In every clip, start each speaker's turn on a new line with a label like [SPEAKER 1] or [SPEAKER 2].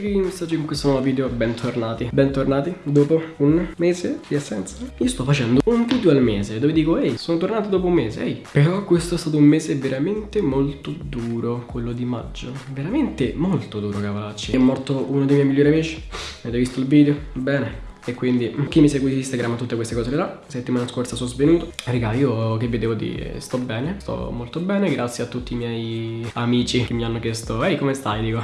[SPEAKER 1] quest'oggi in questo nuovo video, bentornati. Bentornati dopo un mese di assenza Io sto facendo un video al mese dove dico ehi, sono tornato dopo un mese, ehi. Però questo è stato un mese veramente molto duro, quello di maggio. Veramente molto duro, cavalacci È morto uno dei miei migliori amici. Avete visto il video? Bene. E quindi chi mi segue su Instagram tutte queste cose vedrà Settimana scorsa sono svenuto. Raga io che vedevo di sto bene Sto molto bene grazie a tutti i miei amici Che mi hanno chiesto Ehi come stai? Dico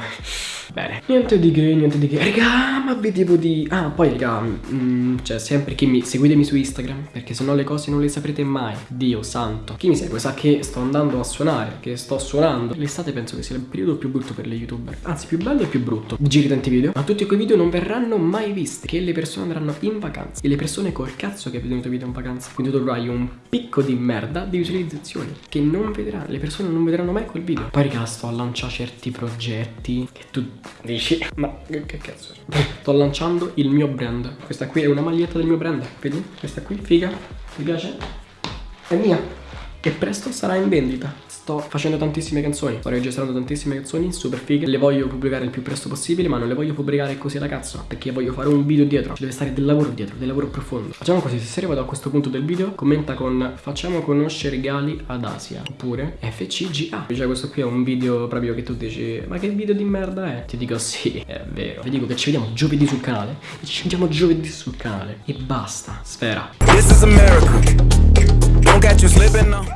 [SPEAKER 1] Bene. Niente di che, niente di che. Raga ma vedevo di Ah poi raga mm, Cioè sempre chi mi Seguitemi su Instagram Perché sennò le cose non le saprete mai. Dio santo. Chi mi segue sa che sto andando a suonare Che sto suonando. L'estate penso che sia il periodo più brutto per le youtuber. Anzi più bello e più brutto. Giri tanti video. Ma tutti quei video non verranno mai visti. Che le persone andranno in vacanza. E le persone col cazzo che vedono i tuoi video in vacanza. Quindi tu dovrai un picco di merda di visualizzazioni Che non vedranno Le persone non vedranno mai quel video. Poi raga sto a lanciare certi progetti Che tu dici Ma che, che cazzo Sto lanciando il mio brand Questa qui è una maglietta del mio brand Vedi? Questa qui, figa Ti piace? È mia E presto sarà in vendita Sto facendo tantissime canzoni, sto registrando tantissime canzoni super fighe. Le voglio pubblicare il più presto possibile ma non le voglio pubblicare così alla cazzo Perché voglio fare un video dietro, ci deve stare del lavoro dietro, del lavoro profondo. Facciamo così, se sei arrivato a questo punto del video Commenta con facciamo conoscere Gali ad Asia Oppure FCGA Cioè questo qui è un video proprio che tu dici Ma che video di merda è? Ti dico sì, è vero Vi dico che ci vediamo giovedì sul canale. Ci vediamo giovedì sul canale. E basta, sfera.
[SPEAKER 2] This is America. Don't catch you slipping now.